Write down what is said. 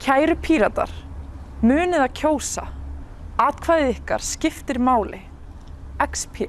Kæru píratar, munið að kjósa. Atkvæðið ykkar skiptir máli. XP